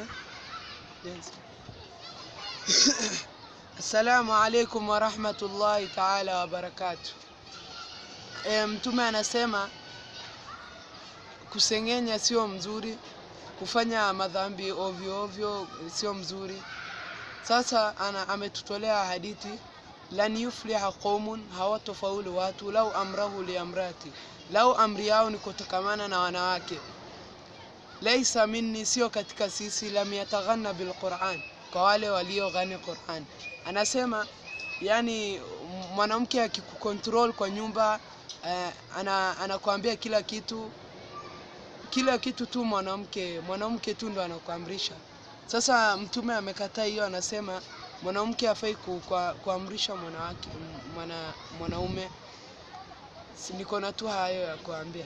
eh? Assalamu alaikum warahmatullahi taala wabarakatuh. E, Mtume anasema kusengenya sio mzuri, kufanya madhambi ovyo ovyo sio mzuri. Sasa ana, ametutolea hadithi lan yufliha qaumun, hawatofaulu watu lau amrahu liamrati, lau amri yao ni kutokamana na wanawake. Laisa minni, sio katika sisi. Lam yataghanna bilquran, kwa wale walioghani Quran. Anasema yani mwanamke akikukontrol kwa nyumba eh, ana, anakuambia kila kitu kila kitu tu mwanamke mwanamke tu ndo anakuamrisha. Sasa Mtume amekataa hiyo, anasema mwanamke hafai kuamrisha mwanawake mwana, mwanaume. Niko na tu hayo ya kuambia.